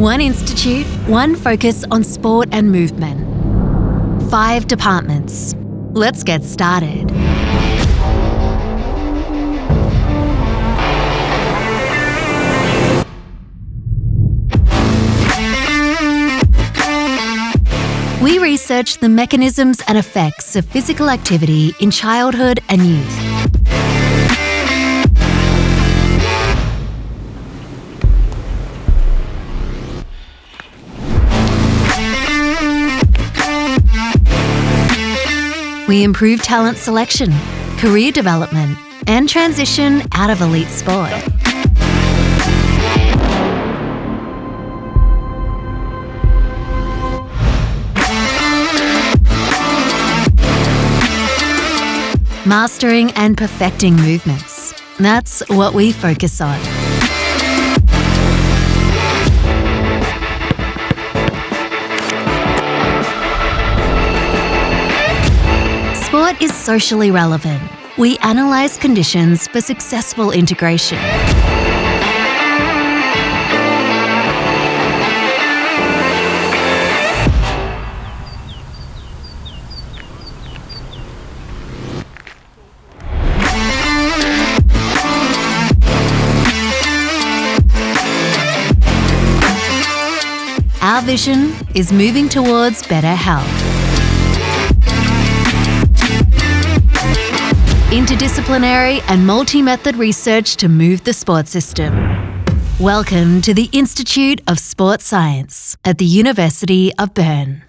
One institute, one focus on sport and movement. Five departments. Let's get started. We research the mechanisms and effects of physical activity in childhood and youth. We improve talent selection, career development, and transition out of elite sport. Mastering and perfecting movements. That's what we focus on. Sport is socially relevant. We analyse conditions for successful integration. Our vision is moving towards better health. Interdisciplinary and multi-method research to move the sport system. Welcome to the Institute of Sport Science at the University of Bern.